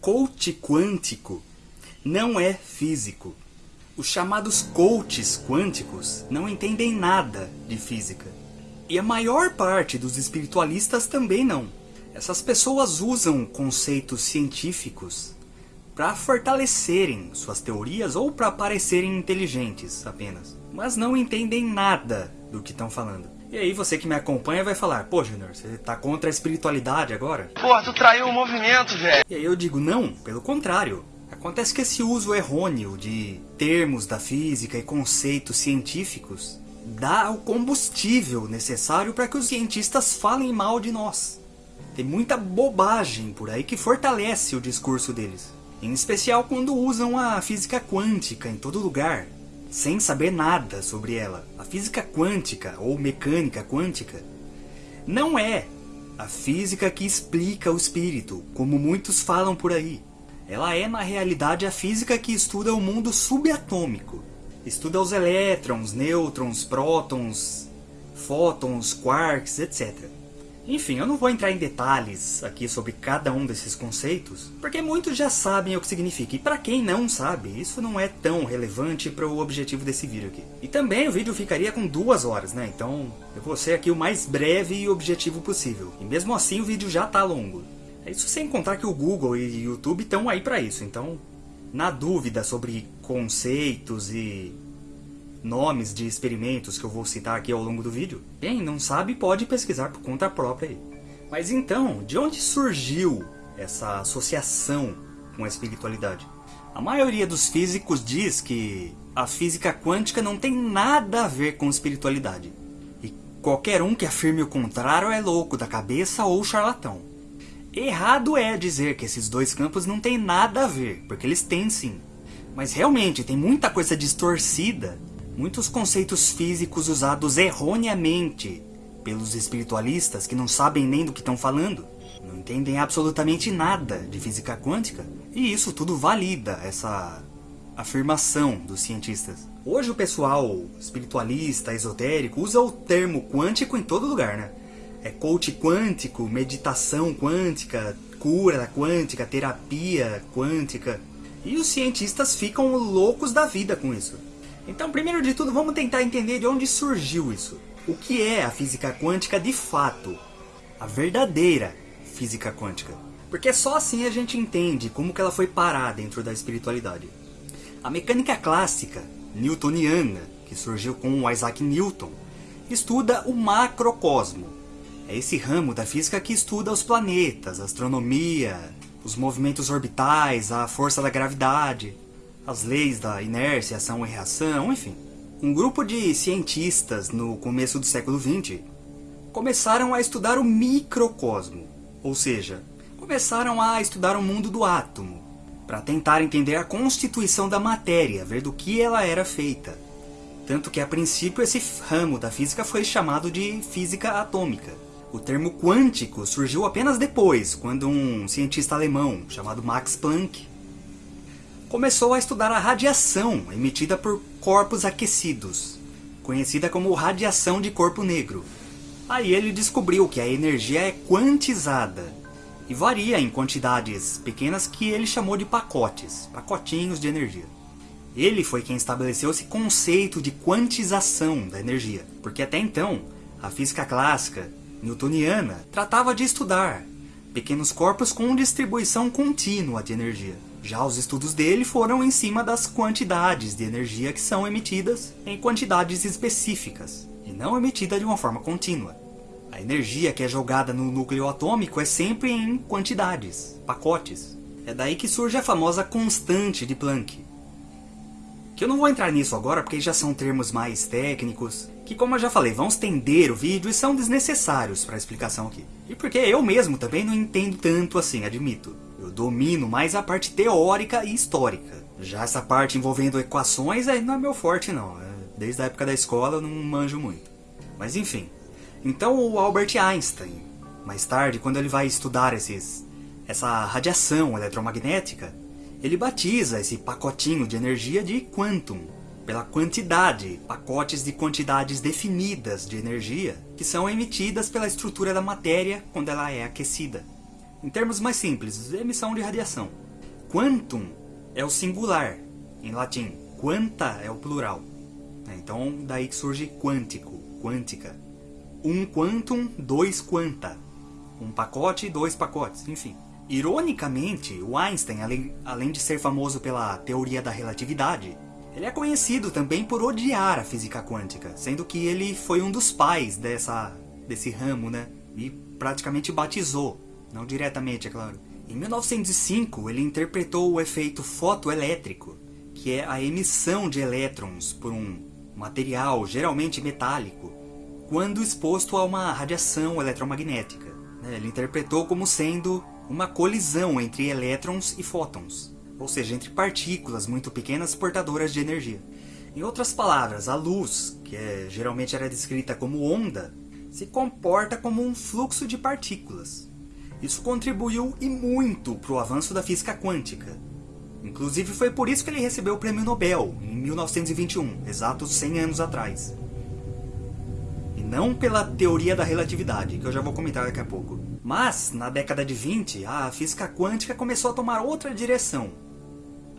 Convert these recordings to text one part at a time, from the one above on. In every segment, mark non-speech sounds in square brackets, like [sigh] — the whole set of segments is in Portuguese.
Coach quântico não é físico. Os chamados coaches quânticos não entendem nada de física. E a maior parte dos espiritualistas também não. Essas pessoas usam conceitos científicos para fortalecerem suas teorias ou para parecerem inteligentes apenas. Mas não entendem nada do que estão falando. E aí você que me acompanha vai falar, pô Junior, você tá contra a espiritualidade agora? Porra, tu traiu o movimento, velho. E aí eu digo, não, pelo contrário. Acontece que esse uso errôneo de termos da física e conceitos científicos dá o combustível necessário para que os cientistas falem mal de nós. Tem muita bobagem por aí que fortalece o discurso deles. Em especial quando usam a física quântica em todo lugar, sem saber nada sobre ela. A física quântica, ou mecânica quântica, não é a física que explica o espírito, como muitos falam por aí. Ela é, na realidade, a física que estuda o mundo subatômico. Estuda os elétrons, nêutrons, prótons, fótons, quarks, etc. Enfim, eu não vou entrar em detalhes aqui sobre cada um desses conceitos, porque muitos já sabem o que significa. E para quem não sabe, isso não é tão relevante para o objetivo desse vídeo aqui. E também o vídeo ficaria com duas horas, né? Então eu vou ser aqui o mais breve e objetivo possível. E mesmo assim o vídeo já tá longo. É isso sem contar que o Google e o YouTube estão aí para isso. Então, na dúvida sobre conceitos e nomes de experimentos que eu vou citar aqui ao longo do vídeo. Quem não sabe pode pesquisar por conta própria aí. Mas então, de onde surgiu essa associação com a espiritualidade? A maioria dos físicos diz que a física quântica não tem nada a ver com espiritualidade. E qualquer um que afirme o contrário é louco da cabeça ou charlatão. Errado é dizer que esses dois campos não têm nada a ver, porque eles têm sim. Mas realmente tem muita coisa distorcida Muitos conceitos físicos usados erroneamente pelos espiritualistas que não sabem nem do que estão falando, não entendem absolutamente nada de física quântica, e isso tudo valida essa afirmação dos cientistas. Hoje o pessoal espiritualista, esotérico, usa o termo quântico em todo lugar, né? É coach quântico, meditação quântica, cura quântica, terapia quântica. E os cientistas ficam loucos da vida com isso. Então, primeiro de tudo, vamos tentar entender de onde surgiu isso. O que é a física quântica de fato? A verdadeira física quântica. Porque só assim a gente entende como que ela foi parar dentro da espiritualidade. A mecânica clássica, newtoniana, que surgiu com Isaac Newton, estuda o macrocosmo. É esse ramo da física que estuda os planetas, a astronomia, os movimentos orbitais, a força da gravidade as leis da inércia, ação e reação, enfim. Um grupo de cientistas no começo do século XX começaram a estudar o microcosmo, ou seja, começaram a estudar o mundo do átomo, para tentar entender a constituição da matéria, ver do que ela era feita. Tanto que a princípio esse ramo da física foi chamado de física atômica. O termo quântico surgiu apenas depois, quando um cientista alemão chamado Max Planck começou a estudar a radiação emitida por corpos aquecidos, conhecida como radiação de corpo negro. Aí ele descobriu que a energia é quantizada e varia em quantidades pequenas que ele chamou de pacotes, pacotinhos de energia. Ele foi quem estabeleceu esse conceito de quantização da energia, porque até então a física clássica newtoniana tratava de estudar pequenos corpos com distribuição contínua de energia. Já os estudos dele foram em cima das quantidades de energia que são emitidas em quantidades específicas, e não emitida de uma forma contínua. A energia que é jogada no núcleo atômico é sempre em quantidades, pacotes. É daí que surge a famosa constante de Planck. Que eu não vou entrar nisso agora porque já são termos mais técnicos, que como eu já falei, vão estender o vídeo e são desnecessários para a explicação aqui. E porque eu mesmo também não entendo tanto assim, admito. Eu domino mais a parte teórica e histórica. Já essa parte envolvendo equações aí não é meu forte não. É, desde a época da escola eu não manjo muito. Mas enfim. Então o Albert Einstein, mais tarde, quando ele vai estudar esses, essa radiação eletromagnética, ele batiza esse pacotinho de energia de quantum, pela quantidade, pacotes de quantidades definidas de energia que são emitidas pela estrutura da matéria quando ela é aquecida. Em termos mais simples, emissão de radiação. quantum é o singular, em latim. Quanta é o plural. É, então, daí que surge quântico, quântica. Um quantum, dois quanta. Um pacote, dois pacotes, enfim. Ironicamente, o Einstein, além, de ser famoso pela teoria da relatividade, ele é conhecido também por odiar a física quântica, sendo que ele foi um dos pais dessa, desse ramo, né? E praticamente batizou, não diretamente, é claro. Em 1905, ele interpretou o efeito fotoelétrico, que é a emissão de elétrons por um material geralmente metálico, quando exposto a uma radiação eletromagnética. Né? Ele interpretou como sendo uma colisão entre elétrons e fótons, ou seja, entre partículas muito pequenas portadoras de energia. Em outras palavras, a luz, que é, geralmente era descrita como onda, se comporta como um fluxo de partículas. Isso contribuiu e muito para o avanço da física quântica. Inclusive foi por isso que ele recebeu o prêmio Nobel, em 1921, exatos 100 anos atrás. E não pela teoria da relatividade, que eu já vou comentar daqui a pouco. Mas, na década de 20, a física quântica começou a tomar outra direção,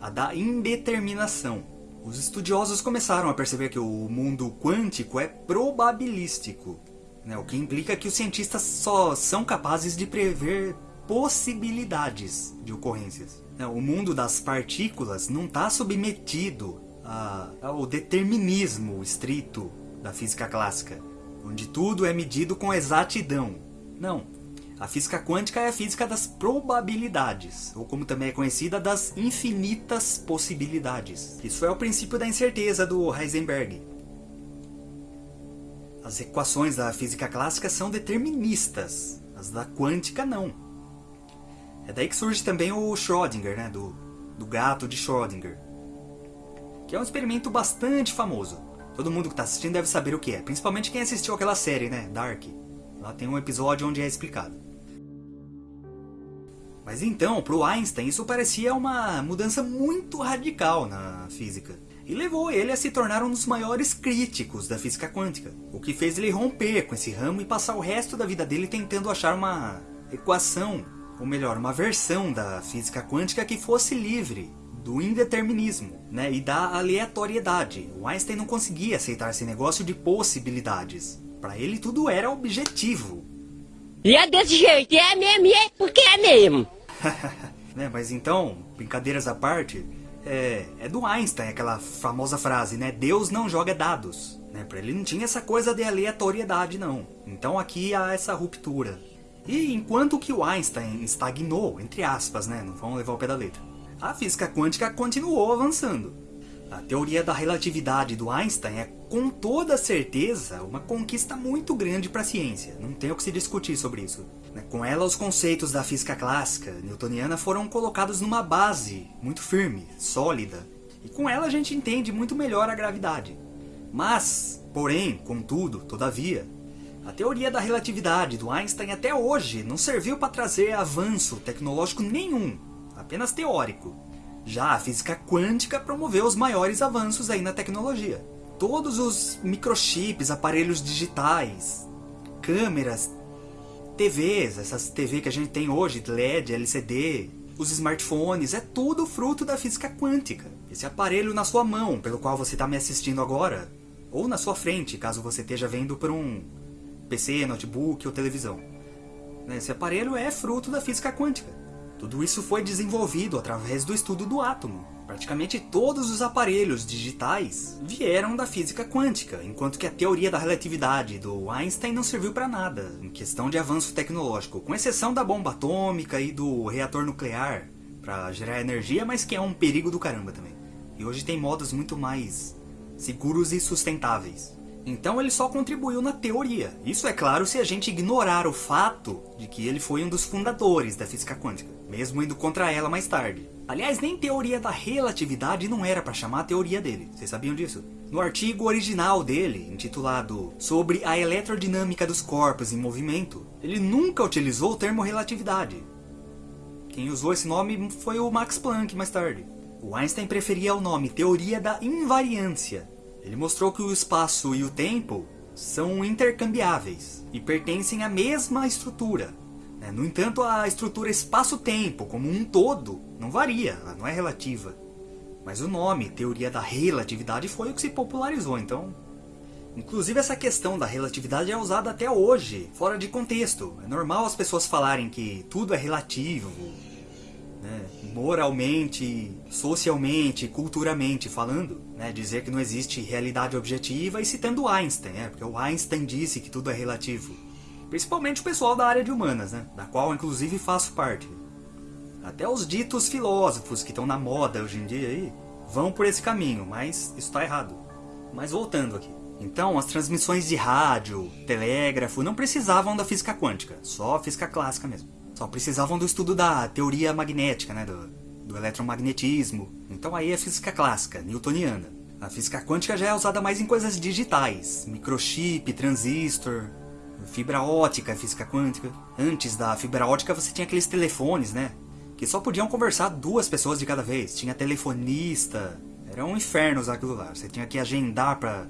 a da indeterminação. Os estudiosos começaram a perceber que o mundo quântico é probabilístico, né? o que implica que os cientistas só são capazes de prever possibilidades de ocorrências. Né? O mundo das partículas não está submetido ao determinismo estrito da física clássica, onde tudo é medido com exatidão. Não, a física quântica é a física das probabilidades, ou como também é conhecida, das infinitas possibilidades. Isso é o princípio da incerteza do Heisenberg. As equações da física clássica são deterministas, as da quântica não. É daí que surge também o Schrödinger, né, do, do gato de Schrödinger, que é um experimento bastante famoso. Todo mundo que está assistindo deve saber o que é, principalmente quem assistiu aquela série, né, Dark. Lá tem um episódio onde é explicado. Mas então, para o Einstein, isso parecia uma mudança muito radical na física. E levou ele a se tornar um dos maiores críticos da física quântica, o que fez ele romper com esse ramo e passar o resto da vida dele tentando achar uma equação, ou melhor, uma versão da física quântica que fosse livre do indeterminismo né, e da aleatoriedade. O Einstein não conseguia aceitar esse negócio de possibilidades. Para ele tudo era objetivo, e é desse jeito, é mesmo, e é porque é mesmo. [laughs] né, mas então, brincadeiras à parte, é, é, do Einstein aquela famosa frase, né? Deus não joga dados. Né? Para ele não tinha essa coisa de aleatoriedade, não. Então aqui há essa ruptura. E enquanto que o Einstein estagnou, entre aspas, né? Não vamos levar o pé da letra. A física quântica continuou avançando. A teoria da relatividade do Einstein é, com toda certeza, uma conquista muito grande para a ciência. Não tem o que se discutir sobre isso. Né? Com ela, os conceitos da física clássica newtoniana foram colocados numa base muito firme, sólida. E com ela a gente entende muito melhor a gravidade. Mas, porém, contudo, todavia, a teoria da relatividade do Einstein até hoje não serviu para trazer avanço tecnológico nenhum, apenas teórico. Já a física quântica promoveu os maiores avanços aí na tecnologia. Todos os microchips, aparelhos digitais, câmeras, TVs, essas TV que a gente tem hoje, LED, LCD, os smartphones, é tudo fruto da física quântica. Esse aparelho na sua mão, pelo qual você está me assistindo agora, ou na sua frente, caso você esteja vendo por um PC, notebook ou televisão. Esse aparelho é fruto da física quântica. Tudo isso foi desenvolvido através do estudo do átomo. Praticamente todos os aparelhos digitais vieram da física quântica, enquanto que a teoria da relatividade do Einstein não serviu para nada, em questão de avanço tecnológico, com exceção da bomba atômica e do reator nuclear, para gerar energia, mas que é um perigo do caramba também. E hoje tem modos muito mais seguros e sustentáveis. Então ele só contribuiu na teoria. Isso é claro se a gente ignorar o fato de que ele foi um dos fundadores da física quântica, mesmo indo contra ela mais tarde. Aliás, nem teoria da relatividade não era para chamar a teoria dele, vocês sabiam disso? No artigo original dele, intitulado Sobre a Eletrodinâmica dos Corpos em Movimento, ele nunca utilizou o termo relatividade. Quem usou esse nome foi o Max Planck mais tarde. O Einstein preferia o nome Teoria da Invariância, ele mostrou que o espaço e o tempo são intercambiáveis e pertencem à mesma estrutura. Né? No entanto, a estrutura espaço-tempo, como um todo, não varia, ela não é relativa. Mas o nome, teoria da relatividade, foi o que se popularizou, então... Inclusive essa questão da relatividade é usada até hoje, fora de contexto. É normal as pessoas falarem que tudo é relativo, né? moralmente, socialmente, culturalmente falando, né? dizer que não existe realidade objetiva e citando Einstein, né? porque o Einstein disse que tudo é relativo. Principalmente o pessoal da área de humanas, né? da qual inclusive faço parte. Até os ditos filósofos que estão na moda hoje em dia aí, vão por esse caminho, mas isso está errado. Mas voltando aqui. Então, as transmissões de rádio, telégrafo, não precisavam da física quântica, só a física clássica mesmo. Só precisavam do estudo da teoria magnética, né, do, do eletromagnetismo. Então aí é física clássica, newtoniana. A física quântica já é usada mais em coisas digitais, microchip, transistor, fibra ótica, física quântica. Antes da fibra ótica você tinha aqueles telefones, né, que só podiam conversar duas pessoas de cada vez. Tinha telefonista. Era um inferno usar aquilo lá. Você tinha que agendar pra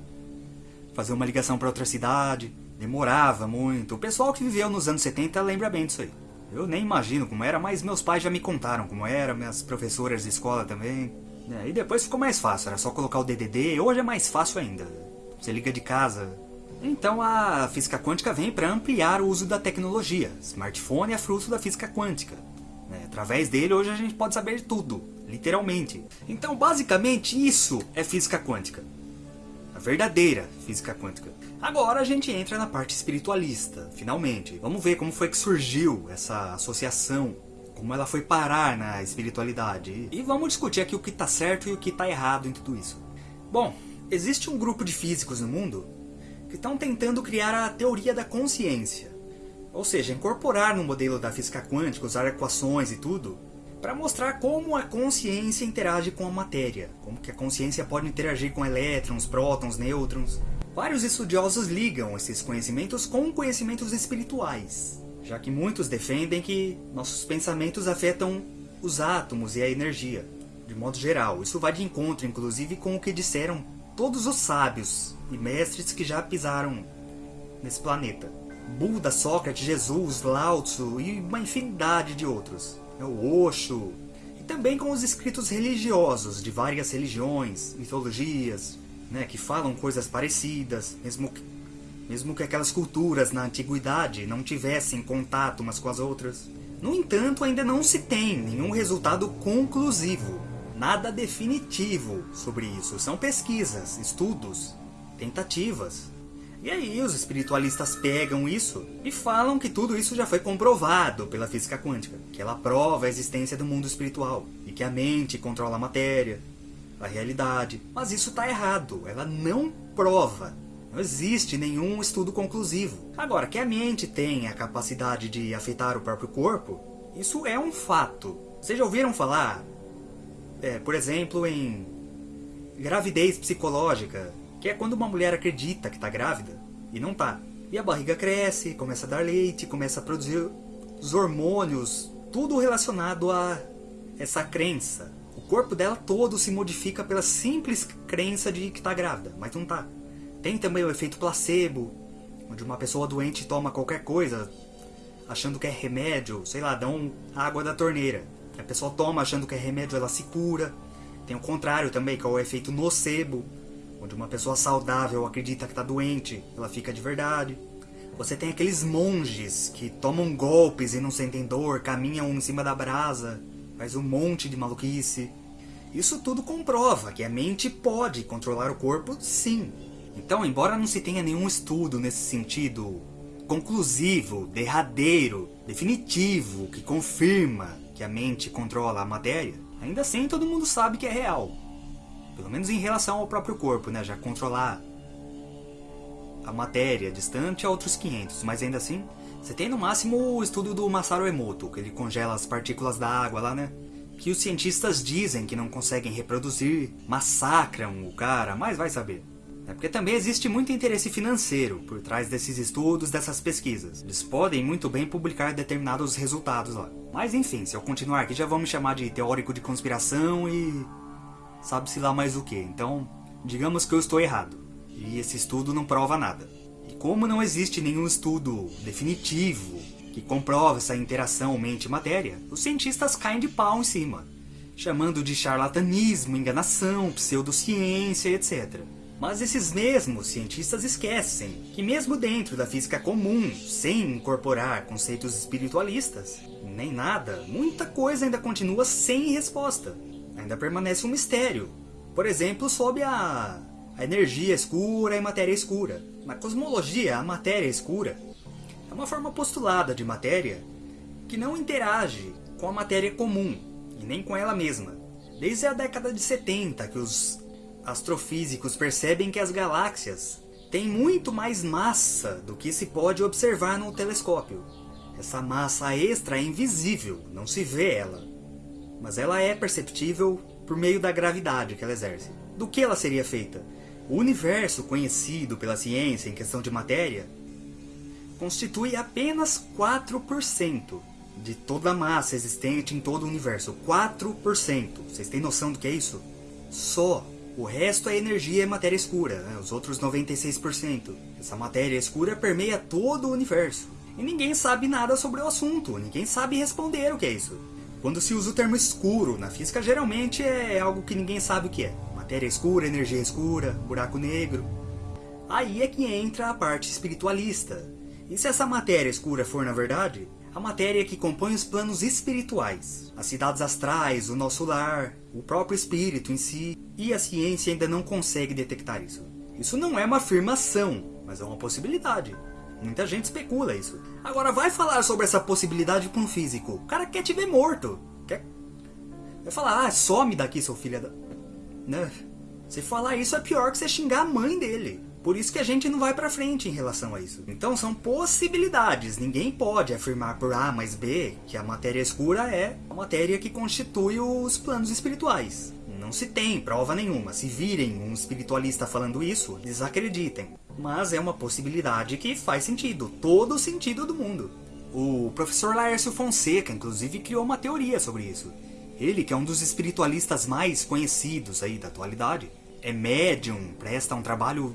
fazer uma ligação para outra cidade. Demorava muito. O pessoal que viveu nos anos 70 lembra bem disso aí. Eu nem imagino como era, mas meus pais já me contaram como era, minhas professoras de escola também. É, e depois ficou mais fácil, era só colocar o DDD, hoje é mais fácil ainda. Você liga de casa. Então a física quântica vem para ampliar o uso da tecnologia. Smartphone é fruto da física quântica. Né? Através dele, hoje a gente pode saber tudo, literalmente. Então, basicamente, isso é física quântica. A verdadeira física quântica. Agora a gente entra na parte espiritualista, finalmente. Vamos ver como foi que surgiu essa associação, como ela foi parar na espiritualidade. E vamos discutir aqui o que está certo e o que está errado em tudo isso. Bom, existe um grupo de físicos no mundo que estão tentando criar a teoria da consciência. Ou seja, incorporar no modelo da física quântica, usar equações e tudo, para mostrar como a consciência interage com a matéria, como que a consciência pode interagir com elétrons, prótons, nêutrons. Vários estudiosos ligam esses conhecimentos com conhecimentos espirituais, já que muitos defendem que nossos pensamentos afetam os átomos e a energia, de modo geral. Isso vai de encontro, inclusive, com o que disseram todos os sábios e mestres que já pisaram nesse planeta. Buda, Sócrates, Jesus, Lao Tzu e uma infinidade de outros. É o Osho. E também com os escritos religiosos de várias religiões, mitologias, né, que falam coisas parecidas, mesmo que, mesmo que aquelas culturas na antiguidade não tivessem contato umas com as outras. No entanto, ainda não se tem nenhum resultado conclusivo, nada definitivo sobre isso. São pesquisas, estudos, tentativas. E aí os espiritualistas pegam isso e falam que tudo isso já foi comprovado pela física quântica, que ela prova a existência do mundo espiritual e que a mente controla a matéria, a realidade. Mas isso está errado, ela não prova. Não existe nenhum estudo conclusivo. Agora, que a mente tem a capacidade de afetar o próprio corpo, isso é um fato. Vocês já ouviram falar, é, por exemplo, em gravidez psicológica, que é quando uma mulher acredita que está grávida e não está. E a barriga cresce, começa a dar leite, começa a produzir os hormônios, tudo relacionado a essa crença. O corpo dela todo se modifica pela simples crença de que está grávida, mas não está. Tem também o efeito placebo, onde uma pessoa doente toma qualquer coisa, achando que é remédio, sei lá, dão água da torneira. A pessoa toma achando que é remédio, ela se cura. Tem o contrário também, que é o efeito nocebo, onde uma pessoa saudável acredita que está doente, ela fica de verdade. Você tem aqueles monges que tomam golpes e não sentem dor, caminham em cima da brasa, faz um monte de maluquice. Isso tudo comprova que a mente pode controlar o corpo, sim. Então, embora não se tenha nenhum estudo nesse sentido conclusivo, derradeiro, definitivo, que confirma que a mente controla a matéria, ainda assim todo mundo sabe que é real. Pelo menos em relação ao próprio corpo, né? Já controlar a matéria distante a outros 500, mas ainda assim, você tem no máximo o estudo do Masaru Emoto, que ele congela as partículas da água lá, né? Que os cientistas dizem que não conseguem reproduzir, massacram o cara, mas vai saber. É porque também existe muito interesse financeiro por trás desses estudos, dessas pesquisas. Eles podem muito bem publicar determinados resultados lá. Mas enfim, se eu continuar aqui já vão me chamar de teórico de conspiração e sabe-se lá mais o que. Então, digamos que eu estou errado. E esse estudo não prova nada. E como não existe nenhum estudo definitivo que comprova essa interação mente-matéria, os cientistas caem de pau em cima, chamando de charlatanismo, enganação, pseudociência, etc. Mas esses mesmos cientistas esquecem que mesmo dentro da física comum, sem incorporar conceitos espiritualistas, nem nada, muita coisa ainda continua sem resposta. Ainda permanece um mistério. Por exemplo, sobre a, a energia escura e matéria escura. Na cosmologia, a matéria escura é uma forma postulada de matéria que não interage com a matéria comum e nem com ela mesma. Desde a década de 70 que os astrofísicos percebem que as galáxias têm muito mais massa do que se pode observar no telescópio. Essa massa extra é invisível, não se vê ela, mas ela é perceptível por meio da gravidade que ela exerce. Do que ela seria feita? O universo conhecido pela ciência em questão de matéria constitui apenas 4% de toda a massa existente em todo o universo. 4%. Vocês têm noção do que é isso? Só. O resto é energia e matéria escura, né? os outros 96%. Essa matéria escura permeia todo o universo. E ninguém sabe nada sobre o assunto, ninguém sabe responder o que é isso. Quando se usa o termo escuro na física, geralmente é algo que ninguém sabe o que é. Matéria escura, energia escura, buraco negro. Aí é que entra a parte espiritualista, e se essa matéria escura for, na verdade, a matéria que compõe os planos espirituais, as cidades astrais, o nosso lar, o próprio espírito em si, e a ciência ainda não consegue detectar isso. Isso não é uma afirmação, mas é uma possibilidade. Muita gente especula isso. Agora vai falar sobre essa possibilidade para um físico. O cara quer te ver morto. Quer... Vai falar, ah, some daqui, seu filho da... Né? Se falar isso é pior que você xingar a mãe dele. Por isso que a gente não vai para frente em relação a isso. Então são possibilidades. Ninguém pode afirmar por A mais B que a matéria escura é a matéria que constitui os planos espirituais. Não se tem prova nenhuma. Se virem um espiritualista falando isso, desacreditem. Mas é uma possibilidade que faz sentido, todo o sentido do mundo. O professor Laércio Fonseca, inclusive, criou uma teoria sobre isso. Ele, que é um dos espiritualistas mais conhecidos aí da atualidade, é médium, presta um trabalho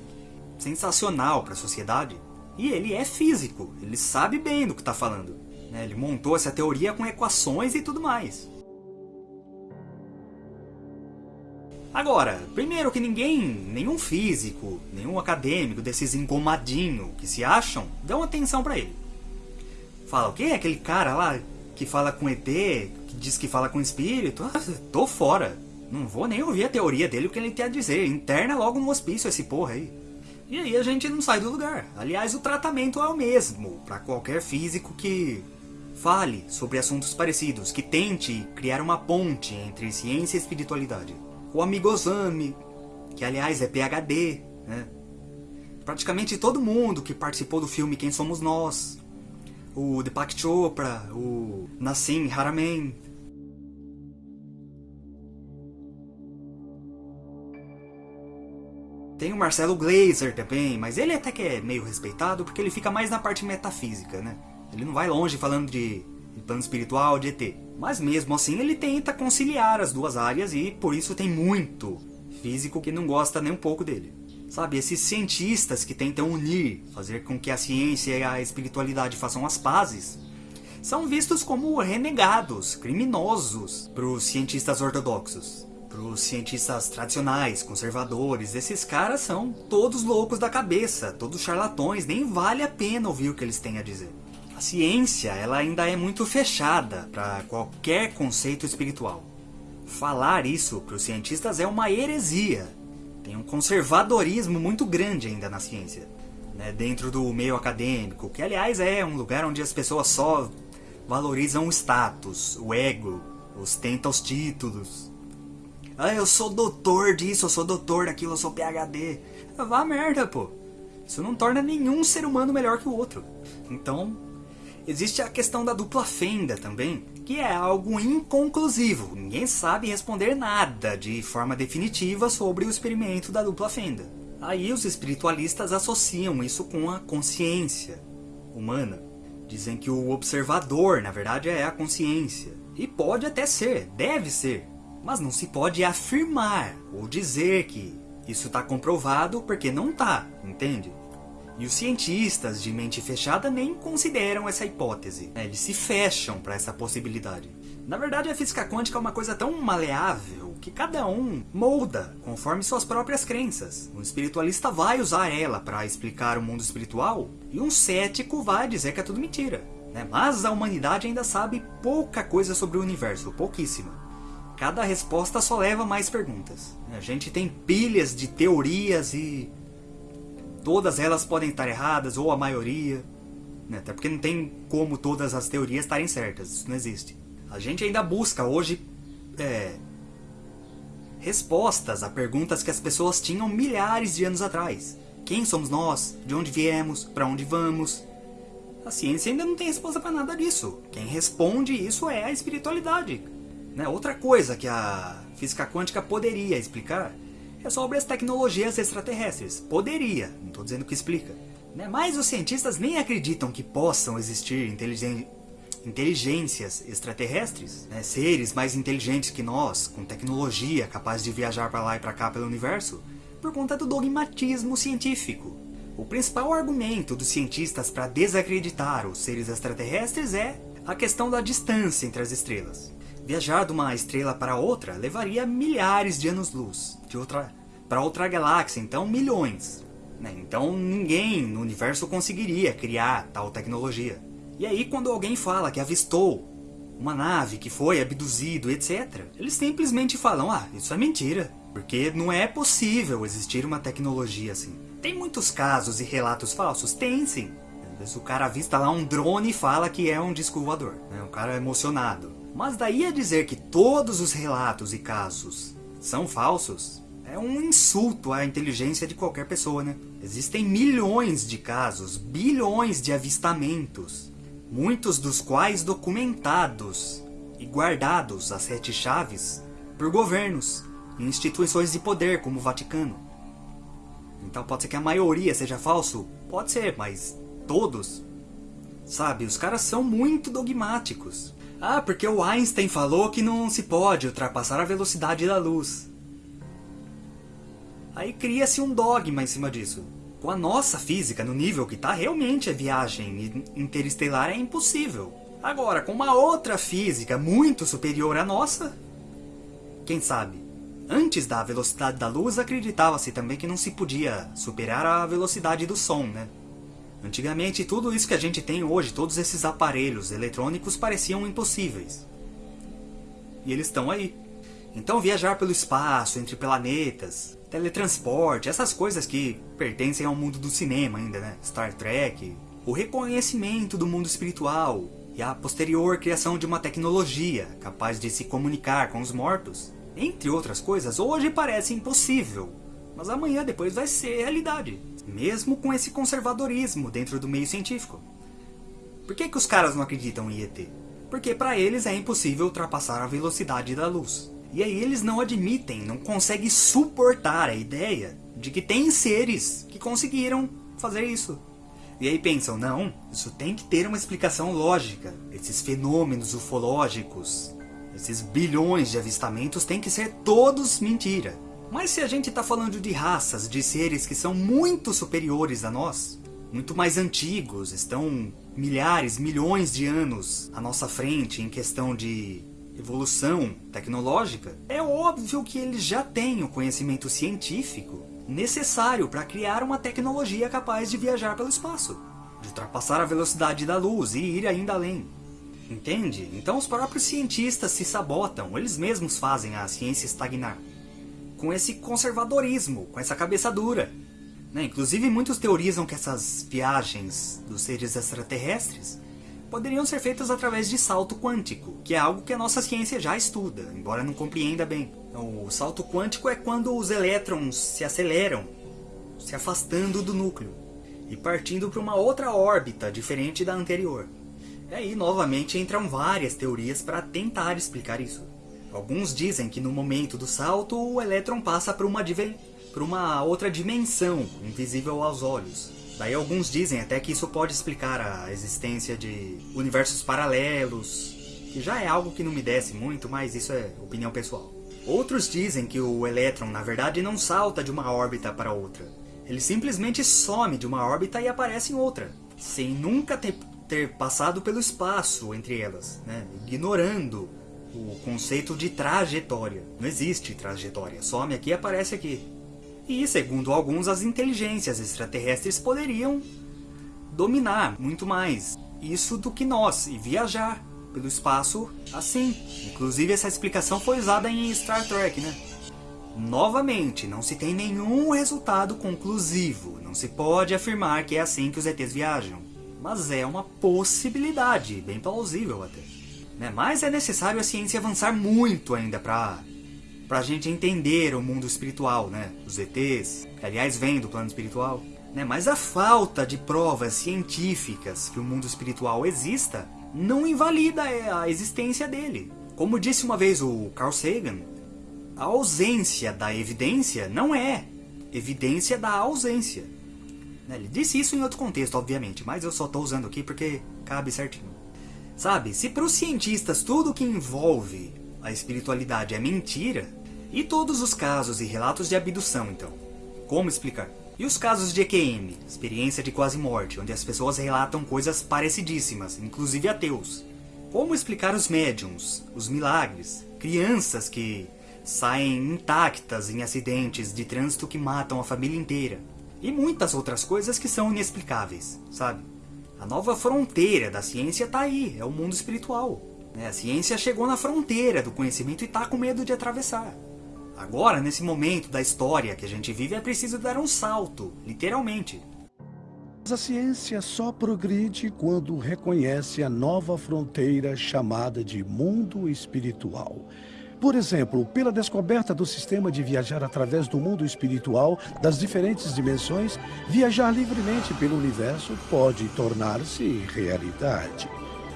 sensacional para a sociedade. E ele é físico, ele sabe bem do que está falando. Né? Ele montou essa teoria com equações e tudo mais. Agora, primeiro que ninguém, nenhum físico, nenhum acadêmico desses engomadinhos que se acham, dão atenção para ele. Fala, o que? Aquele cara lá que fala com ET, que diz que fala com espírito? Ah, tô fora. Não vou nem ouvir a teoria dele, o que ele tem a dizer. Interna logo no hospício esse porra aí. E aí a gente não sai do lugar. Aliás, o tratamento é o mesmo para qualquer físico que fale sobre assuntos parecidos, que tente criar uma ponte entre ciência e espiritualidade. O amigo Osami, que aliás é PhD, né? Praticamente todo mundo que participou do filme Quem Somos Nós, o Deepak Chopra, o Nassim Haramein, Tem o Marcelo Glazer também, mas ele até que é meio respeitado porque ele fica mais na parte metafísica, né? Ele não vai longe falando de, de plano espiritual, de ET. Mas mesmo assim ele tenta conciliar as duas áreas e por isso tem muito físico que não gosta nem um pouco dele. Sabe, esses cientistas que tentam unir, fazer com que a ciência e a espiritualidade façam as pazes, são vistos como renegados, criminosos para os cientistas ortodoxos para os cientistas tradicionais, conservadores, esses caras são todos loucos da cabeça, todos charlatões, nem vale a pena ouvir o que eles têm a dizer. A ciência ela ainda é muito fechada para qualquer conceito espiritual. Falar isso para os cientistas é uma heresia. Tem um conservadorismo muito grande ainda na ciência. Né, dentro do meio acadêmico, que aliás é um lugar onde as pessoas só valorizam o status, o ego, ostentam os títulos. Ah, eu sou doutor disso, eu sou doutor daquilo, eu sou PhD. Vá merda, pô. Isso não torna nenhum ser humano melhor que o outro. Então, existe a questão da dupla fenda também, que é algo inconclusivo. Ninguém sabe responder nada de forma definitiva sobre o experimento da dupla fenda. Aí os espiritualistas associam isso com a consciência humana. Dizem que o observador, na verdade, é a consciência. E pode até ser, deve ser, mas não se pode afirmar ou dizer que isso está comprovado porque não está, entende? E os cientistas de mente fechada nem consideram essa hipótese. né? Eles se fecham para essa possibilidade. Na verdade, a física quântica é uma coisa tão maleável que cada um molda conforme suas próprias crenças. Um espiritualista vai usar ela para explicar o mundo espiritual e um cético vai dizer que é tudo mentira. né? Mas a humanidade ainda sabe pouca coisa sobre o universo, pouquíssima. Cada resposta só leva mais perguntas. A gente tem pilhas de teorias e todas elas podem estar erradas, ou a maioria. né? Até porque não tem como todas as teorias estarem certas, isso não existe. A gente ainda busca hoje é, respostas a perguntas que as pessoas tinham milhares de anos atrás. Quem somos nós? De onde viemos? Para onde vamos? A ciência ainda não tem resposta para nada disso. Quem responde isso é a espiritualidade. Né? Outra coisa que a física quântica poderia explicar é sobre as tecnologias extraterrestres. Poderia, não estou dizendo que explica. Né? Mas os cientistas nem acreditam que possam existir inteligências extraterrestres, né? seres mais inteligentes que nós, com tecnologia capaz de viajar para lá e para cá pelo universo, por conta do dogmatismo científico. O principal argumento dos cientistas para desacreditar os seres extraterrestres é a questão da distância entre as estrelas. Viajar de uma estrela para outra levaria milhares de anos-luz, de outra para outra galáxia, então milhões. né? Então ninguém no universo conseguiria criar tal tecnologia. E aí quando alguém fala que avistou uma nave que foi abduzido, etc., eles simplesmente falam: ah, isso é mentira, porque não é possível existir uma tecnologia assim. Tem muitos casos e relatos falsos? Tem sim. O cara avista lá um drone e fala que é um disco voador. Né? O cara é emocionado. Mas daí a dizer que todos os relatos e casos são falsos é um insulto à inteligência de qualquer pessoa, né? Existem milhões de casos, bilhões de avistamentos, muitos dos quais documentados e guardados às sete chaves por governos e instituições de poder como o Vaticano. Então pode ser que a maioria seja falso? Pode ser, mas todos? Sabe, os caras são muito dogmáticos. Ah, porque o Einstein falou que não se pode ultrapassar a velocidade da luz. Aí cria-se um dogma em cima disso. Com a nossa física no nível que está, realmente a viagem interestelar é impossível. Agora, com uma outra física muito superior à nossa, quem sabe? Antes da velocidade da luz, acreditava-se também que não se podia superar a velocidade do som, né? Antigamente, tudo isso que a gente tem hoje, todos esses aparelhos eletrônicos pareciam impossíveis. E eles estão aí. Então viajar pelo espaço, entre planetas, teletransporte, essas coisas que pertencem ao mundo do cinema ainda, né? Star Trek, o reconhecimento do mundo espiritual e a posterior criação de uma tecnologia capaz de se comunicar com os mortos, entre outras coisas, hoje parece impossível, mas amanhã depois vai ser realidade, mesmo com esse conservadorismo dentro do meio científico. Por que, que os caras não acreditam em ET? Porque para eles é impossível ultrapassar a velocidade da luz. E aí eles não admitem, não conseguem suportar a ideia de que tem seres que conseguiram fazer isso. E aí pensam, não, isso tem que ter uma explicação lógica. Esses fenômenos ufológicos, esses bilhões de avistamentos têm que ser todos mentira. Mas se a gente está falando de raças, de seres que são muito superiores a nós, muito mais antigos, estão milhares, milhões de anos à nossa frente em questão de evolução tecnológica, é óbvio que eles já têm o conhecimento científico necessário para criar uma tecnologia capaz de viajar pelo espaço, de ultrapassar a velocidade da luz e ir ainda além. Entende? Então os próprios cientistas se sabotam, eles mesmos fazem a ciência estagnar. Com esse conservadorismo, com essa cabeça dura. Né? Inclusive muitos teorizam que essas viagens dos seres extraterrestres poderiam ser feitas através de salto quântico, que é algo que a nossa ciência já estuda, embora não compreenda bem. O salto quântico é quando os elétrons se aceleram, se afastando do núcleo e partindo para uma outra órbita diferente da anterior. E aí, novamente, entram várias teorias para tentar explicar isso. Alguns dizem que no momento do salto, o elétron passa para uma, uma outra dimensão, invisível aos olhos. Daí alguns dizem até que isso pode explicar a existência de universos paralelos, que já é algo que não me desce muito, mas isso é opinião pessoal. Outros dizem que o elétron, na verdade, não salta de uma órbita para outra. Ele simplesmente some de uma órbita e aparece em outra, sem nunca ter, ter passado pelo espaço entre elas, né? ignorando o conceito de trajetória. Não existe trajetória, some aqui e aparece aqui. E, segundo alguns, as inteligências extraterrestres poderiam dominar muito mais isso do que nós e viajar pelo espaço assim. Inclusive essa explicação foi usada em Star Trek, né? Novamente, não se tem nenhum resultado conclusivo. Não se pode afirmar que é assim que os ETs viajam. Mas é uma possibilidade, bem plausível até. Né? Mas é necessário a ciência avançar muito ainda para a gente entender o mundo espiritual, né? Os ETs, que aliás vem do plano espiritual. Né? Mas a falta de provas científicas que o mundo espiritual exista não invalida a existência dele. Como disse uma vez o Carl Sagan, a ausência da evidência não é evidência da ausência. Né? Ele disse isso em outro contexto, obviamente, mas eu só estou usando aqui porque cabe certinho. Sabe, se para os cientistas tudo que envolve a espiritualidade é mentira, e todos os casos e relatos de abdução, então? Como explicar? E os casos de EQM, experiência de quase morte, onde as pessoas relatam coisas parecidíssimas, inclusive ateus? Como explicar os médiums, os milagres, crianças que saem intactas em acidentes de trânsito que matam a família inteira? E muitas outras coisas que são inexplicáveis, sabe? A nova fronteira da ciência está aí, é o mundo espiritual. Né? A ciência chegou na fronteira do conhecimento e está com medo de atravessar. Agora, nesse momento da história que a gente vive, é preciso dar um salto, literalmente. A ciência só progride quando reconhece a nova fronteira chamada de mundo espiritual. Por exemplo, pela descoberta do sistema de viajar através do mundo espiritual das diferentes dimensões, viajar livremente pelo universo pode tornar-se realidade.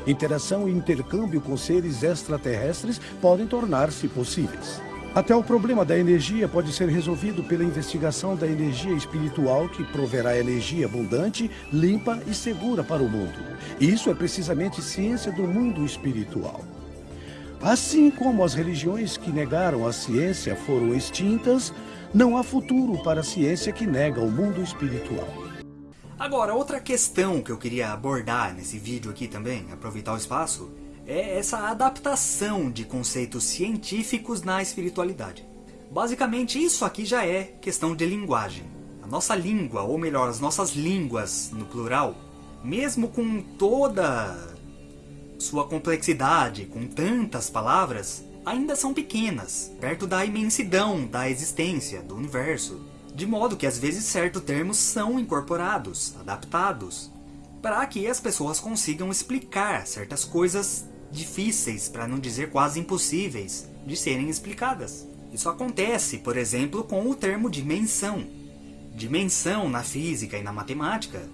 Interação e intercâmbio com seres extraterrestres podem tornar-se possíveis. Até o problema da energia pode ser resolvido pela investigação da energia espiritual que proverá energia abundante, limpa e segura para o mundo. Isso é precisamente ciência do mundo espiritual. Assim como as religiões que negaram a ciência foram extintas, não há futuro para a ciência que nega o mundo espiritual. Agora, outra questão que eu queria abordar nesse vídeo aqui também, aproveitar o espaço, é essa adaptação de conceitos científicos na espiritualidade. Basicamente, isso aqui já é questão de linguagem. A nossa língua, ou melhor, as nossas línguas no plural, mesmo com toda sua complexidade, com tantas palavras, ainda são pequenas, perto da imensidão da existência, do universo. De modo que às vezes certos termos são incorporados, adaptados, para que as pessoas consigam explicar certas coisas difíceis, para não dizer quase impossíveis, de serem explicadas. Isso acontece, por exemplo, com o termo dimensão. Dimensão na física e na matemática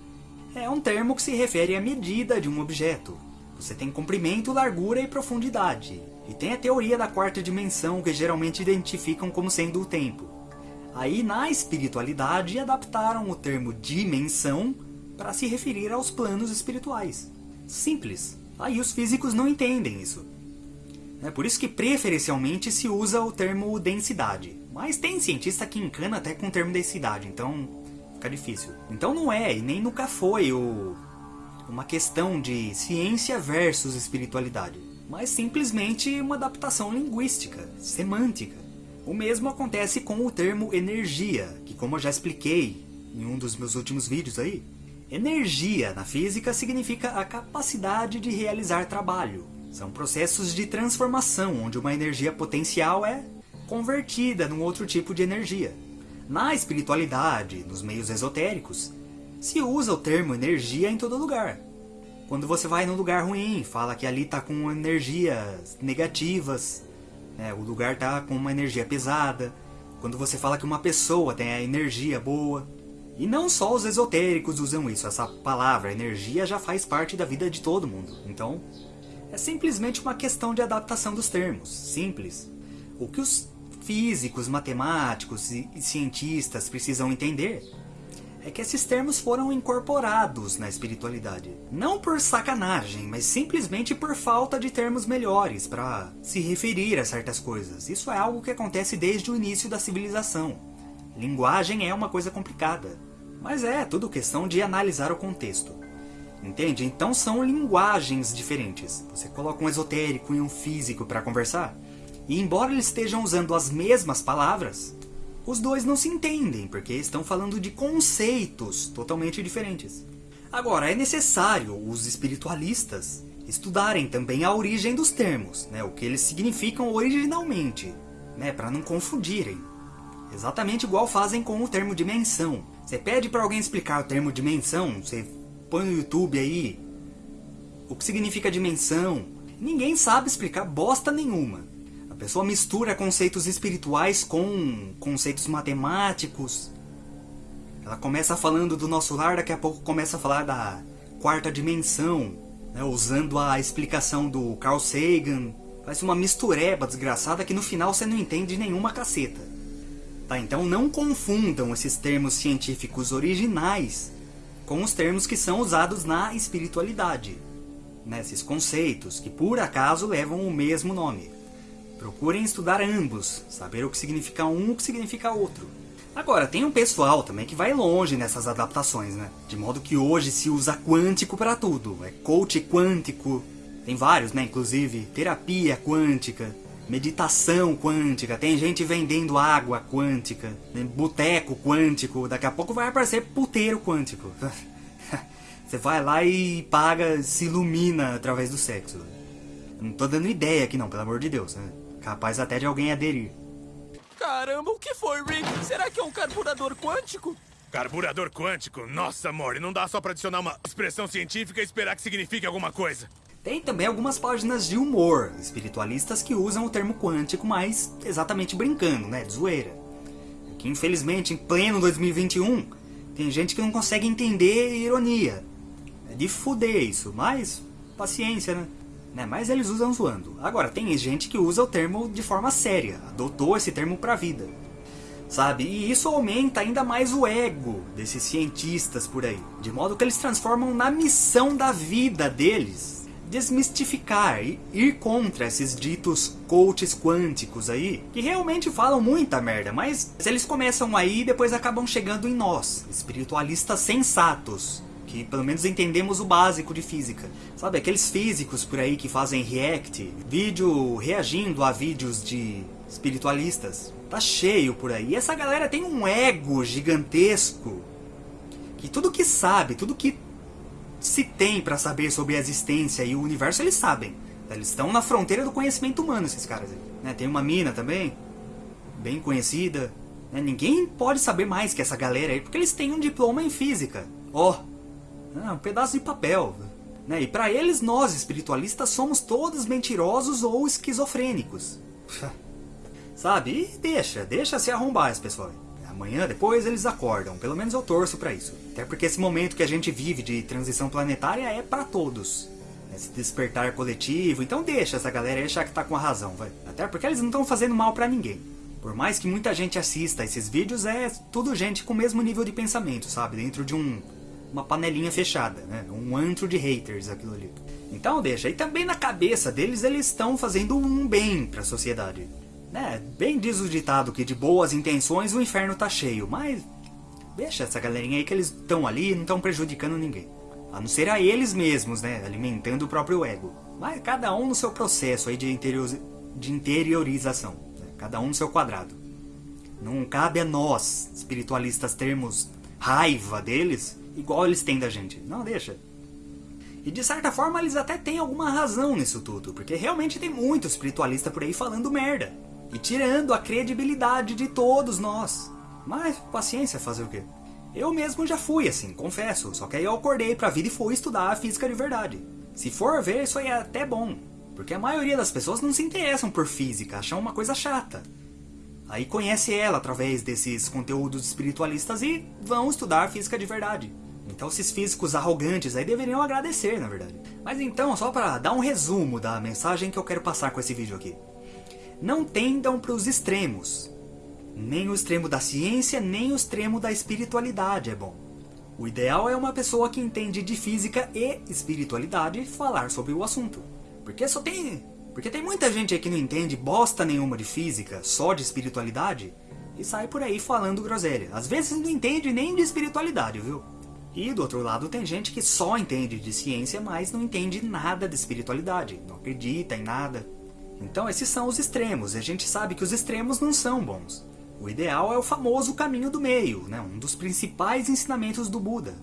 é um termo que se refere à medida de um objeto, você tem comprimento, largura e profundidade. E tem a teoria da quarta dimensão, que geralmente identificam como sendo o tempo. Aí, na espiritualidade, adaptaram o termo dimensão para se referir aos planos espirituais. Simples. Aí os físicos não entendem isso. É por isso que preferencialmente se usa o termo densidade. Mas tem cientista que encana até com o termo densidade, então fica difícil. Então não é, e nem nunca foi o uma questão de ciência versus espiritualidade, mas simplesmente uma adaptação linguística, semântica. O mesmo acontece com o termo energia, que como eu já expliquei em um dos meus últimos vídeos aí, energia na física significa a capacidade de realizar trabalho. São processos de transformação, onde uma energia potencial é convertida num outro tipo de energia. Na espiritualidade, nos meios esotéricos, se usa o termo energia em todo lugar. Quando você vai num lugar ruim, fala que ali está com energias negativas, né? o lugar está com uma energia pesada. Quando você fala que uma pessoa tem a energia boa. E não só os esotéricos usam isso, essa palavra energia já faz parte da vida de todo mundo. Então, é simplesmente uma questão de adaptação dos termos, simples. O que os físicos, matemáticos e cientistas precisam entender é que esses termos foram incorporados na espiritualidade. Não por sacanagem, mas simplesmente por falta de termos melhores para se referir a certas coisas. Isso é algo que acontece desde o início da civilização. Linguagem é uma coisa complicada. Mas é tudo questão de analisar o contexto. Entende? Então são linguagens diferentes. Você coloca um esotérico e um físico para conversar, e embora eles estejam usando as mesmas palavras, os dois não se entendem, porque estão falando de conceitos totalmente diferentes. Agora, é necessário os espiritualistas estudarem também a origem dos termos, né, o que eles significam originalmente, né, para não confundirem. Exatamente igual fazem com o termo dimensão. Você pede para alguém explicar o termo dimensão, você põe no YouTube aí o que significa dimensão. Ninguém sabe explicar bosta nenhuma. Pessoa mistura conceitos espirituais com conceitos matemáticos. Ela começa falando do nosso lar, daqui a pouco começa a falar da quarta dimensão, né, usando a explicação do Carl Sagan. Faz uma mistureba desgraçada que no final você não entende nenhuma caceta. Tá, então não confundam esses termos científicos originais com os termos que são usados na espiritualidade. Nesses conceitos, que por acaso levam o mesmo nome. Procurem estudar ambos, saber o que significa um e o que significa outro. Agora, tem um pessoal também que vai longe nessas adaptações, né? De modo que hoje se usa quântico para tudo. É coach quântico, tem vários, né? Inclusive, terapia quântica, meditação quântica, tem gente vendendo água quântica, boteco quântico, daqui a pouco vai aparecer puteiro quântico. [laughs] Você vai lá e paga, se ilumina através do sexo. Não tô dando ideia aqui não, pelo amor de Deus. Né? Capaz até de alguém aderir. Caramba, o que foi, Rick? Será que é um carburador quântico? Carburador quântico? Nossa, amor, não dá só pra adicionar uma expressão científica e esperar que signifique alguma coisa. Tem também algumas páginas de humor espiritualistas que usam o termo quântico, mas exatamente brincando, né? De zoeira. Que infelizmente, em pleno 2021, tem gente que não consegue entender ironia. É de fuder isso, mas paciência, né? Né? Mas eles usam zoando. Agora, tem gente que usa o termo de forma séria, adotou esse termo pra vida. Sabe? E isso aumenta ainda mais o ego desses cientistas por aí. De modo que eles transformam na missão da vida deles desmistificar e ir contra esses ditos coaches quânticos aí, que realmente falam muita merda, mas eles começam aí e depois acabam chegando em nós, espiritualistas sensatos, que pelo menos entendemos o básico de física. Sabe, aqueles físicos por aí que fazem react, vídeo reagindo a vídeos de espiritualistas. Tá cheio por aí. E essa galera tem um ego gigantesco. Que tudo que sabe, tudo que se tem para saber sobre a existência e o universo, eles sabem. Eles estão na fronteira do conhecimento humano, esses caras. Né? Tem uma mina também, bem conhecida. Né? Ninguém pode saber mais que essa galera aí, porque eles têm um diploma em física. Ó, oh, um pedaço de papel. Né? E para eles, nós espiritualistas somos todos mentirosos ou esquizofrênicos. [laughs] Sabe? E deixa, deixa se arrombar esse pessoal. Amanhã, depois, eles acordam. Pelo menos eu torço para isso. Até porque esse momento que a gente vive de transição planetária é para todos. Esse despertar coletivo. Então deixa essa galera achar que tá com a razão, vai. Até porque eles não estão fazendo mal para ninguém. Por mais que muita gente assista esses vídeos, é tudo gente com o mesmo nível de pensamento, sabe? Dentro de um uma panelinha fechada, né? Um antro de haters aquilo ali. Então deixa. E também na cabeça deles, eles estão fazendo um bem para a sociedade. Né, bem diz o ditado que de boas intenções o inferno tá cheio, mas deixa essa galerinha aí que eles estão ali e não estão prejudicando ninguém. A não ser a eles mesmos, né, alimentando o próprio ego. Mas cada um no seu processo aí de, interior, de interiorização, né, cada um no seu quadrado. Não cabe a nós, espiritualistas, termos raiva deles, igual eles têm da gente. Não, deixa. E de certa forma eles até têm alguma razão nisso tudo, porque realmente tem muito espiritualista por aí falando merda e tirando a credibilidade de todos nós. Mas paciência, fazer o quê? Eu mesmo já fui assim, confesso, só que aí eu acordei pra vida e fui estudar a física de verdade. Se for ver, isso aí é até bom, porque a maioria das pessoas não se interessam por física, acham uma coisa chata. Aí conhece ela através desses conteúdos espiritualistas e vão estudar física de verdade. Então esses físicos arrogantes aí deveriam agradecer, na verdade. Mas então, só para dar um resumo da mensagem que eu quero passar com esse vídeo aqui. Não tendam para os extremos. Nem o extremo da ciência, nem o extremo da espiritualidade é bom. O ideal é uma pessoa que entende de física e espiritualidade falar sobre o assunto. Porque só tem... Porque tem muita gente aí que não entende bosta nenhuma de física, só de espiritualidade, e sai por aí falando groselha. Às vezes não entende nem de espiritualidade, viu? E do outro lado tem gente que só entende de ciência, mas não entende nada de espiritualidade, não acredita em nada. Então esses são os extremos, e a gente sabe que os extremos não são bons. O ideal é o famoso caminho do meio, né? um dos principais ensinamentos do Buda.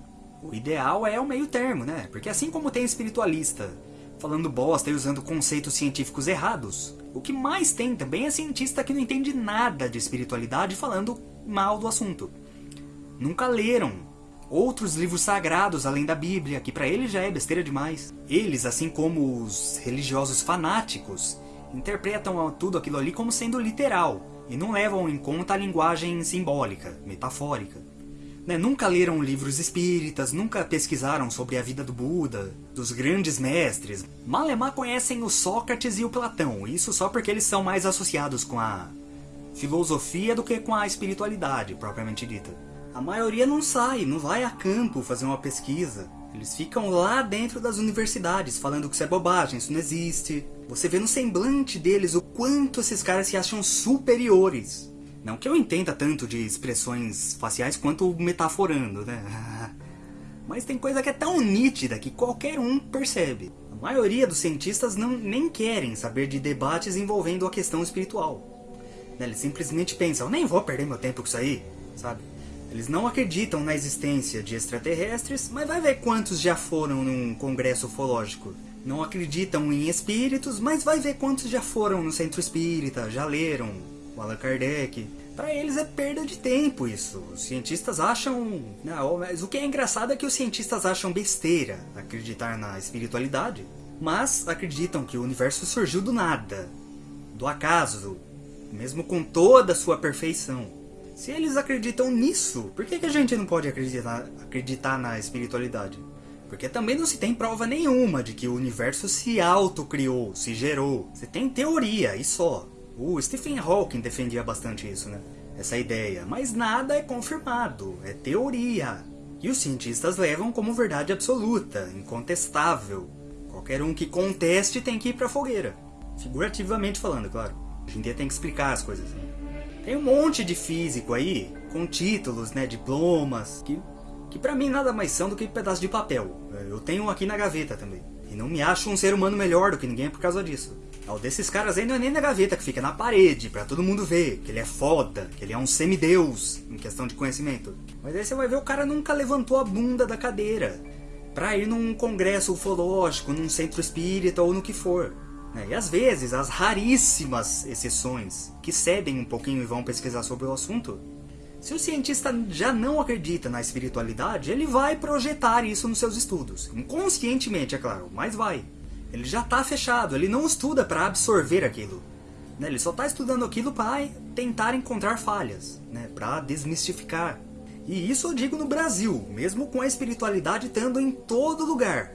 O ideal é o meio termo, né? Porque assim como tem espiritualista falando bosta e usando conceitos científicos errados, o que mais tem também é cientista que não entende nada de espiritualidade falando mal do assunto. Nunca leram outros livros sagrados além da Bíblia, que para eles já é besteira demais. Eles, assim como os religiosos fanáticos, interpretam tudo aquilo ali como sendo literal e não levam em conta a linguagem simbólica, metafórica. Né? Nunca leram livros espíritas, nunca pesquisaram sobre a vida do Buda, dos grandes mestres. Malemar conhecem o Sócrates e o Platão, isso só porque eles são mais associados com a filosofia do que com a espiritualidade, propriamente dita. A maioria não sai, não vai a campo fazer uma pesquisa. Eles ficam lá dentro das universidades falando que isso é bobagem, isso não existe. Você vê no semblante deles o quanto esses caras se acham superiores. Não que eu entenda tanto de expressões faciais quanto metaforando, né? [laughs] Mas tem coisa que é tão nítida que qualquer um percebe. A maioria dos cientistas não, nem querem saber de debates envolvendo a questão espiritual. Eles simplesmente pensam, nem vou perder meu tempo com isso aí, sabe? Eles não acreditam na existência de extraterrestres, mas vai ver quantos já foram num congresso ufológico. Não acreditam em espíritos, mas vai ver quantos já foram no centro espírita, já leram o Allan Kardec. Para eles é perda de tempo isso. Os cientistas acham... Não, mas o que é engraçado é que os cientistas acham besteira acreditar na espiritualidade, mas acreditam que o universo surgiu do nada, do acaso, mesmo com toda a sua perfeição. Se eles acreditam nisso, por que, que a gente não pode acreditar, acreditar na espiritualidade? Porque também não se tem prova nenhuma de que o universo se autocriou, se gerou. Você tem teoria, e só. O Stephen Hawking defendia bastante isso, né? Essa ideia. Mas nada é confirmado, é teoria. E os cientistas levam como verdade absoluta, incontestável. Qualquer um que conteste tem que ir pra fogueira. Figurativamente falando, claro. Hoje em dia tem que explicar as coisas. Né? Tem um monte de físico aí, com títulos, né, diplomas, que, que pra mim nada mais são do que um pedaço de papel. Eu tenho aqui na gaveta também. E não me acho um ser humano melhor do que ninguém por causa disso. O desses caras aí não é nem na gaveta, que fica na parede, pra todo mundo ver, que ele é foda, que ele é um semideus, em questão de conhecimento. Mas aí você vai ver o cara nunca levantou a bunda da cadeira, pra ir num congresso ufológico, num centro espírita ou no que for. E às vezes, as raríssimas exceções que cedem um pouquinho e vão pesquisar sobre o assunto, se o cientista já não acredita na espiritualidade, ele vai projetar isso nos seus estudos. Inconscientemente, é claro, mas vai. Ele já está fechado, ele não estuda para absorver aquilo. Né? Ele só está estudando aquilo para tentar encontrar falhas, né? para desmistificar. E isso eu digo no Brasil, mesmo com a espiritualidade estando em todo lugar.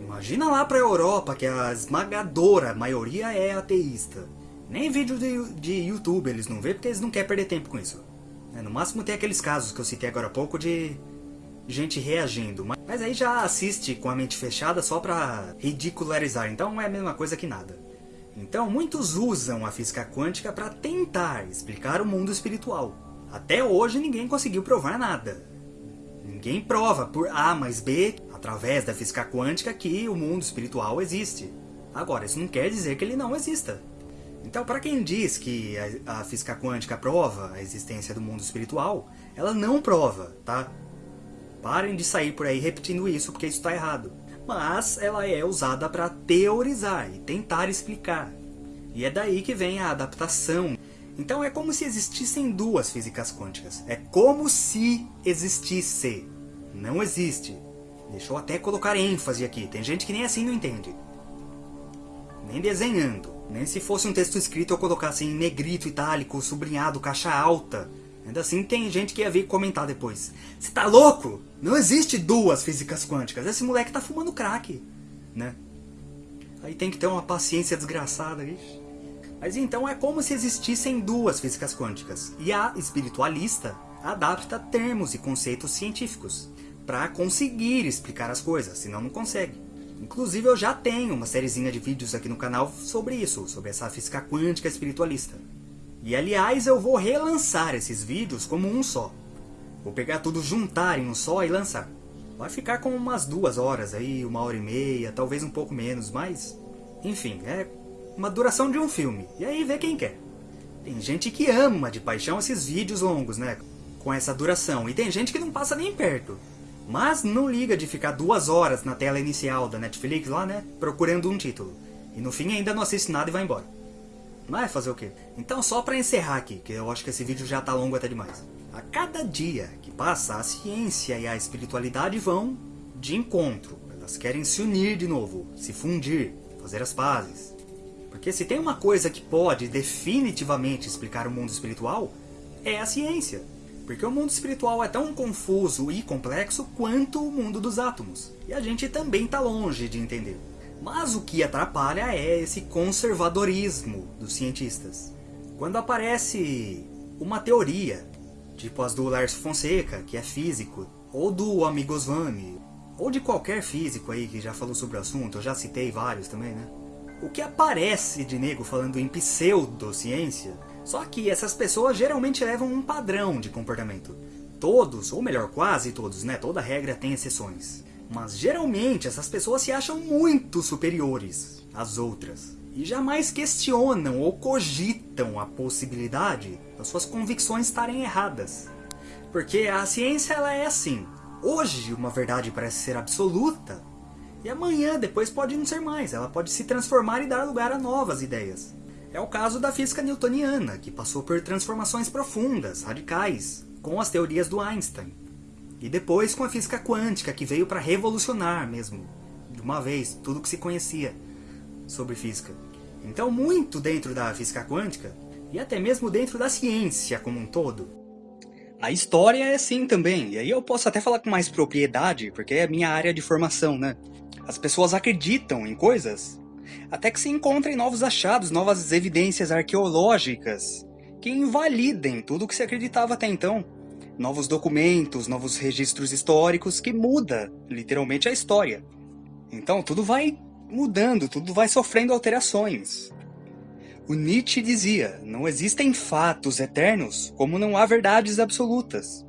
Imagina lá pra Europa, que a esmagadora maioria é ateísta. Nem vídeo de, de YouTube eles não vê, porque eles não querem perder tempo com isso. É, no máximo tem aqueles casos que eu citei agora há pouco de gente reagindo. Mas aí já assiste com a mente fechada só pra ridicularizar, então é a mesma coisa que nada. Então muitos usam a física quântica para tentar explicar o mundo espiritual. Até hoje ninguém conseguiu provar nada. Ninguém prova por A mais B através da física quântica, que o mundo espiritual existe. Agora, isso não quer dizer que ele não exista. Então, para quem diz que a, a, física quântica prova a existência do mundo espiritual, ela não prova, tá? Parem de sair por aí repetindo isso, porque isso está errado. Mas ela é usada para teorizar e tentar explicar. E é daí que vem a adaptação. Então é como se existissem duas físicas quânticas. É como se existisse. Não existe. Deixa eu até colocar ênfase aqui, tem gente que nem assim não entende. Nem desenhando. Nem se fosse um texto escrito eu colocasse em negrito, itálico, sublinhado, caixa alta. Ainda assim tem gente que ia vir comentar depois. Você tá louco? Não existe duas físicas quânticas. Esse moleque tá fumando crack. Né? Aí tem que ter uma paciência desgraçada. Ixi. Mas então é como se existissem duas físicas quânticas. E a espiritualista adapta termos e conceitos científicos para conseguir explicar as coisas, senão não consegue. Inclusive eu já tenho uma sériezinha de vídeos aqui no canal sobre isso, sobre essa física quântica espiritualista. E aliás, eu vou relançar esses vídeos como um só. Vou pegar tudo, juntar em um só e lançar. Vai ficar com umas duas horas aí, uma hora e meia, talvez um pouco menos, mas... Enfim, é uma duração de um filme. E aí vê quem quer. Tem gente que ama de paixão esses vídeos longos, né? Com essa duração. E tem gente que não passa nem perto. Mas não liga de ficar duas horas na tela inicial da Netflix lá, né? Procurando um título. E no fim ainda não assiste nada e vai embora. Vai fazer o quê? Então só pra encerrar aqui, que eu acho que esse vídeo já tá longo até demais. A cada dia que passa, a ciência e a espiritualidade vão de encontro. Elas querem se unir de novo, se fundir, fazer as pazes. Porque se tem uma coisa que pode definitivamente explicar o mundo espiritual, é a ciência. Porque o mundo espiritual é tão confuso e complexo quanto o mundo dos átomos. E a gente também está longe de entender. Mas o que atrapalha é esse conservadorismo dos cientistas. Quando aparece uma teoria tipo as do Lars Fonseca, que é físico, ou do Amigos Vami, ou de qualquer físico aí que já falou sobre o assunto, eu já citei vários também, né? O que aparece de nego falando em pseudociência, só que essas pessoas geralmente levam um padrão de comportamento. Todos, ou melhor, quase todos, né? Toda regra tem exceções. Mas geralmente essas pessoas se acham muito superiores às outras e jamais questionam ou cogitam a possibilidade das suas convicções estarem erradas. Porque a ciência ela é assim. Hoje uma verdade parece ser absoluta e amanhã depois pode não ser mais. Ela pode se transformar e dar lugar a novas ideias. É o caso da física newtoniana, que passou por transformações profundas, radicais, com as teorias do Einstein. E depois com a física quântica, que veio para revolucionar mesmo, de uma vez, tudo que se conhecia sobre física. Então, muito dentro da física quântica, e até mesmo dentro da ciência como um todo. A história é assim também, e aí eu posso até falar com mais propriedade, porque é a minha área de formação, né? As pessoas acreditam em coisas, até que se encontrem novos achados, novas evidências arqueológicas, que invalidem tudo o que se acreditava até então. Novos documentos, novos registros históricos que muda, literalmente, a história. Então tudo vai mudando, tudo vai sofrendo alterações. O Nietzsche dizia, não existem fatos eternos como não há verdades absolutas.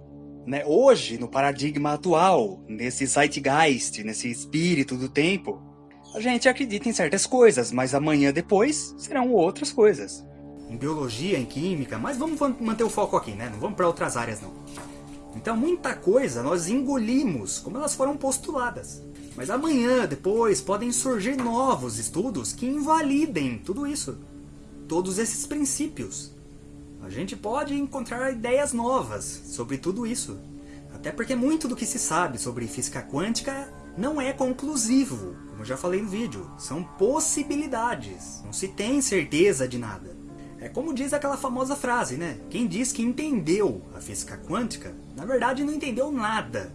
Né? Hoje, no paradigma atual, nesse zeitgeist, nesse espírito do tempo, a gente acredita em certas coisas, mas amanhã depois serão outras coisas. Em biologia, em química, mas vamos manter o foco aqui, né? Não vamos para outras áreas não. Então muita coisa nós engolimos como elas foram postuladas. Mas amanhã, depois, podem surgir novos estudos que invalidem tudo isso. Todos esses princípios. A gente pode encontrar ideias novas sobre tudo isso. Até porque muito do que se sabe sobre física quântica não é conclusivo, como já falei no vídeo. São possibilidades, não se tem certeza de nada. É como diz aquela famosa frase, né? Quem diz que entendeu a física quântica, na verdade não entendeu nada